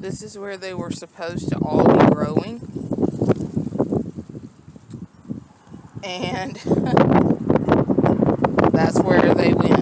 This is where they were supposed to all be growing. And that's where they went.